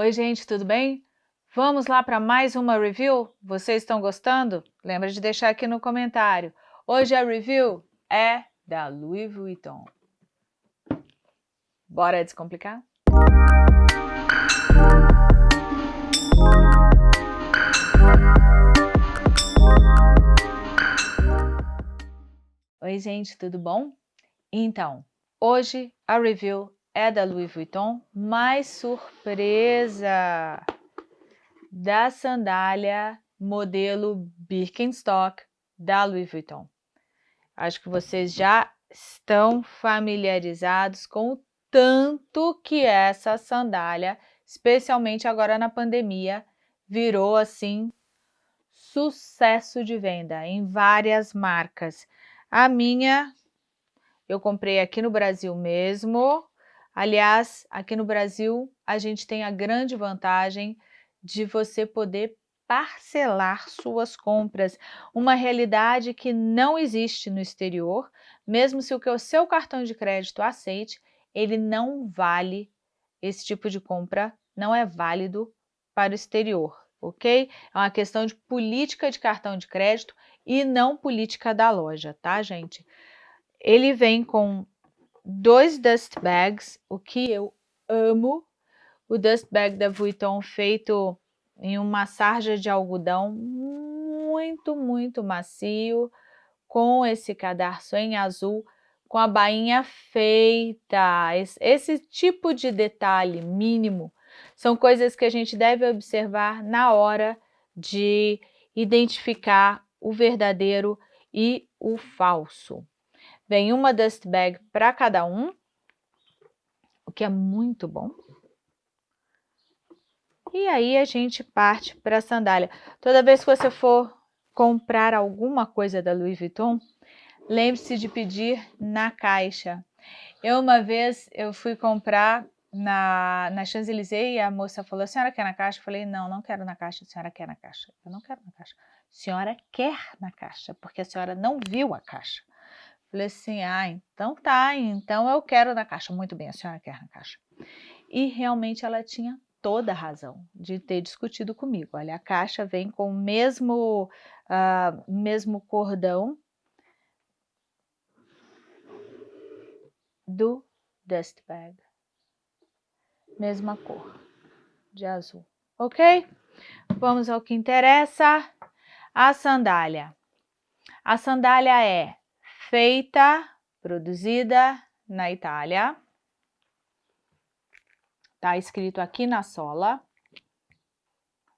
Oi gente, tudo bem? Vamos lá para mais uma review? Vocês estão gostando? Lembra de deixar aqui no comentário. Hoje a review é da Louis Vuitton. Bora descomplicar? Oi gente, tudo bom? Então, hoje a review é da Louis Vuitton, mais surpresa da sandália modelo Birkenstock da Louis Vuitton. Acho que vocês já estão familiarizados com o tanto que essa sandália, especialmente agora na pandemia, virou assim sucesso de venda em várias marcas. A minha eu comprei aqui no Brasil mesmo, Aliás, aqui no Brasil, a gente tem a grande vantagem de você poder parcelar suas compras, uma realidade que não existe no exterior, mesmo se o seu cartão de crédito aceite, ele não vale esse tipo de compra, não é válido para o exterior, ok? É uma questão de política de cartão de crédito e não política da loja, tá, gente? Ele vem com dois dust bags, o que eu amo. O dust bag da Vuitton feito em uma sarja de algodão muito, muito macio, com esse cadarço em azul, com a bainha feita. Esse, tipo de detalhe mínimo são coisas que a gente deve observar na hora de identificar o verdadeiro e o falso. Vem uma dust bag para cada um, o que é muito bom. E aí a gente parte para a sandália. Toda vez que você for comprar alguma coisa da Louis Vuitton, lembre-se de pedir na caixa. Eu uma vez eu fui comprar na, na Champs-Élysées e a moça falou, a senhora quer na caixa? Eu falei, não, não quero na caixa, a senhora quer na caixa. Eu não quero na caixa. A senhora quer na caixa, porque a senhora não viu a caixa. Falei assim, ah, então tá, então eu quero na caixa. Muito bem, a senhora quer na caixa. E realmente ela tinha toda a razão de ter discutido comigo. Olha, a caixa vem com o mesmo, uh, mesmo cordão do dust bag. Mesma cor de azul, ok? Vamos ao que interessa, a sandália. A sandália é feita, produzida na Itália. Tá escrito aqui na sola.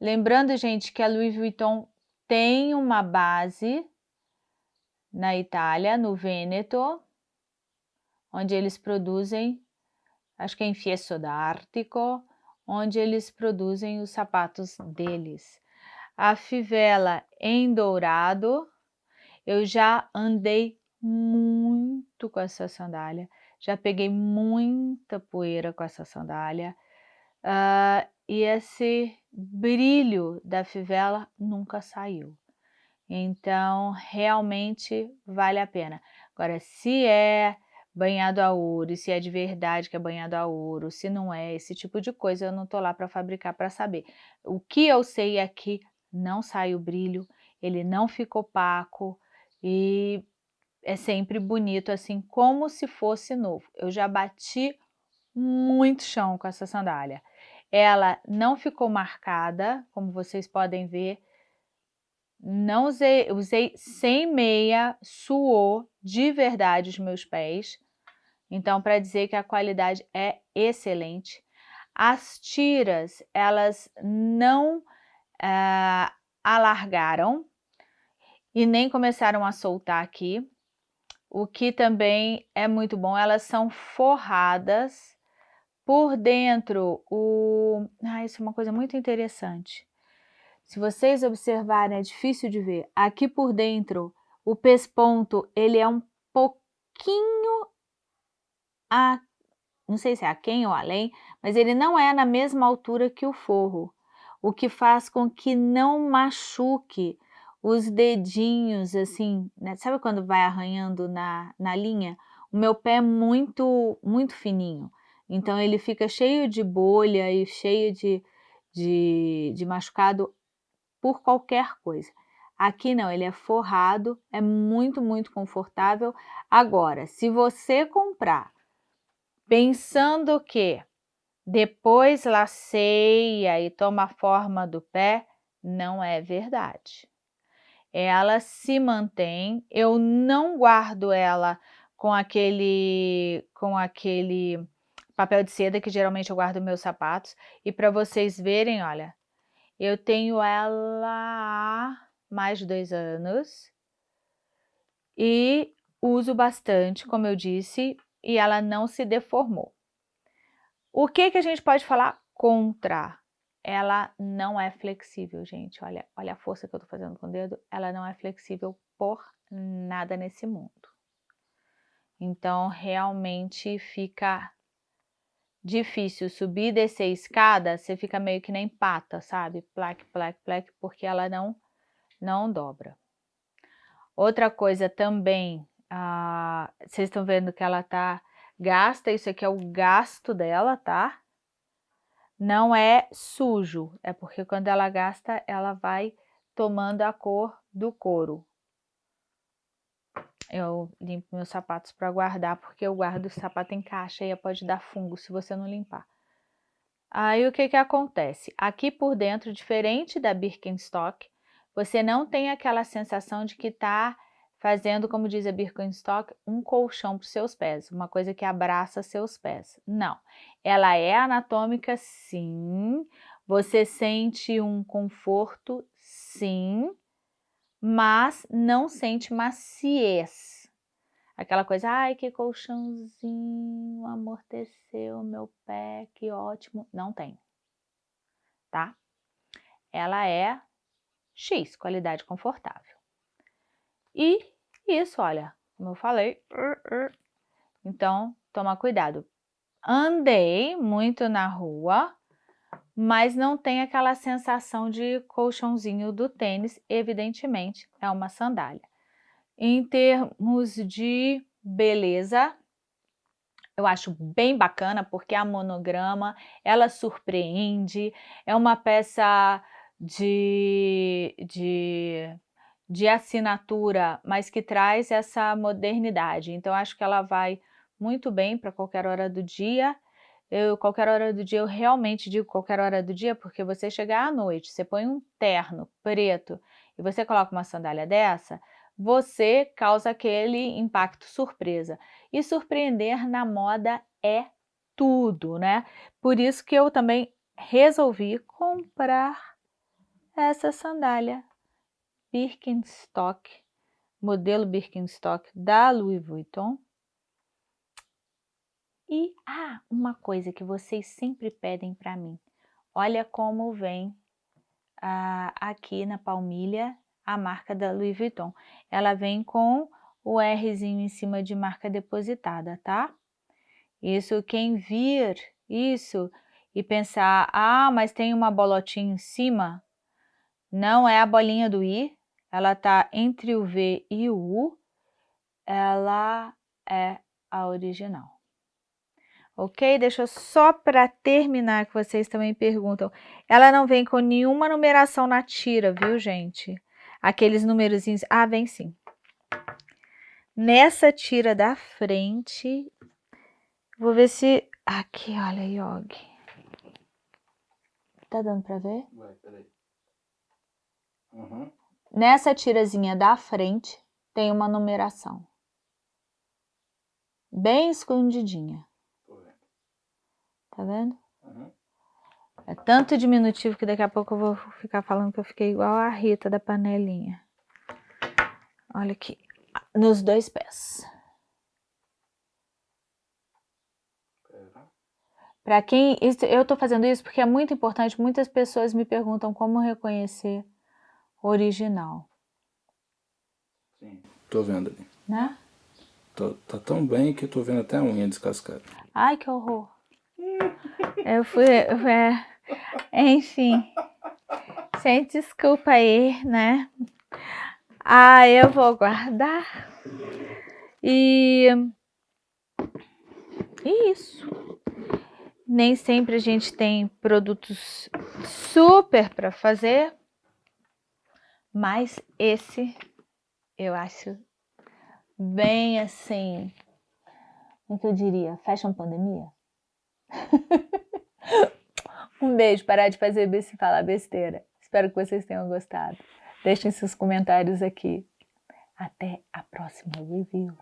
Lembrando, gente, que a Louis Vuitton tem uma base na Itália, no Vêneto, onde eles produzem, acho que é em Fiesto d'Artico, onde eles produzem os sapatos deles. A fivela em dourado, eu já andei muito com essa sandália, já peguei muita poeira com essa sandália, uh, e esse brilho da fivela nunca saiu. Então, realmente vale a pena. Agora, se é banhado a ouro, se é de verdade que é banhado a ouro, se não é, esse tipo de coisa, eu não tô lá para fabricar para saber. O que eu sei é que não sai o brilho, ele não fica opaco, e é sempre bonito, assim, como se fosse novo. Eu já bati muito chão com essa sandália. Ela não ficou marcada, como vocês podem ver. Não usei, usei sem meia, suou de verdade os meus pés. Então, para dizer que a qualidade é excelente. As tiras, elas não uh, alargaram e nem começaram a soltar aqui. O que também é muito bom, elas são forradas por dentro. O... Ah, isso é uma coisa muito interessante. Se vocês observarem, é difícil de ver. Aqui por dentro, o pesponto, ele é um pouquinho a... Não sei se é aquém ou além, mas ele não é na mesma altura que o forro. O que faz com que não machuque os dedinhos, assim, né? sabe quando vai arranhando na, na linha? O meu pé é muito, muito fininho, Então ele fica cheio de bolha e cheio de, de, de machucado por qualquer coisa. Aqui não, ele é forrado, é muito, muito confortável. Agora, se você comprar pensando que depois laceia e toma a forma do pé, não é verdade. Ela se mantém, eu não guardo ela com aquele, com aquele papel de seda que geralmente eu guardo meus sapatos. E para vocês verem, olha, eu tenho ela há mais de dois anos e uso bastante, como eu disse, e ela não se deformou. O que, que a gente pode falar contra? Ela não é flexível, gente. Olha, olha a força que eu tô fazendo com o dedo. Ela não é flexível por nada nesse mundo. Então, realmente fica difícil subir e descer escada, você fica meio que nem pata, sabe? Plaque, plaque, plaque, porque ela não, não dobra. Outra coisa também, ah, vocês estão vendo que ela tá Gasta, isso aqui é o gasto dela, tá? Não é sujo, é porque quando ela gasta, ela vai tomando a cor do couro. Eu limpo meus sapatos para guardar, porque eu guardo o sapato em caixa e pode dar fungo se você não limpar. Aí o que que acontece? Aqui por dentro, diferente da Birkenstock, você não tem aquela sensação de que está fazendo, como diz a Birkenstock, um colchão para os seus pés, uma coisa que abraça seus pés. Não, ela é anatômica sim, você sente um conforto sim, mas não sente maciez. Aquela coisa, ai que colchãozinho, amorteceu meu pé, que ótimo. Não tem, tá? Ela é X, qualidade confortável. E isso, olha, como eu falei, então toma cuidado. Andei muito na rua, mas não tem aquela sensação de colchãozinho do tênis, evidentemente é uma sandália. Em termos de beleza, eu acho bem bacana porque a monograma, ela surpreende, é uma peça de, de de assinatura, mas que traz essa modernidade. Então, acho que ela vai muito bem para qualquer hora do dia. Eu, qualquer hora do dia, eu realmente digo qualquer hora do dia, porque você chegar à noite, você põe um terno preto e você coloca uma sandália dessa, você causa aquele impacto surpresa. E surpreender na moda é tudo, né? Por isso que eu também resolvi comprar essa sandália Birkenstock, modelo Birkenstock da Louis Vuitton. E, ah, uma coisa que vocês sempre pedem para mim. Olha como vem ah, aqui na palmilha a marca da Louis Vuitton. Ela vem com o Rzinho em cima de marca depositada, tá? Isso, quem vir isso e pensar, ah, mas tem uma bolotinha em cima, não é a bolinha do I, ela está entre o V e o U, ela é a original. Ok? Deixa eu só para terminar, que vocês também perguntam. Ela não vem com nenhuma numeração na tira, viu, gente? Aqueles numerozinhos... Ah, vem sim. Nessa tira da frente, vou ver se... Aqui, olha, Yogi. Tá dando para ver? Vai, peraí. Uhum. Nessa tirazinha da frente tem uma numeração. Bem escondidinha. Tá vendo? Uhum. É tanto diminutivo que daqui a pouco eu vou ficar falando que eu fiquei igual a Rita da panelinha. Olha aqui, nos dois pés. Para quem... Eu tô fazendo isso porque é muito importante, muitas pessoas me perguntam como reconhecer original. Sim, tô vendo ali. Né? Tô, tá tão bem que tô vendo até a unha descascada. Ai, que horror. eu fui... É, enfim. Sem desculpa aí, né? Ah, eu vou guardar. E... E isso. nem sempre a gente tem produtos super para fazer, mas esse eu acho bem assim, como que eu diria, fashion pandemia. um beijo, parar de fazer e falar besteira. Espero que vocês tenham gostado. Deixem seus comentários aqui. Até a próxima review.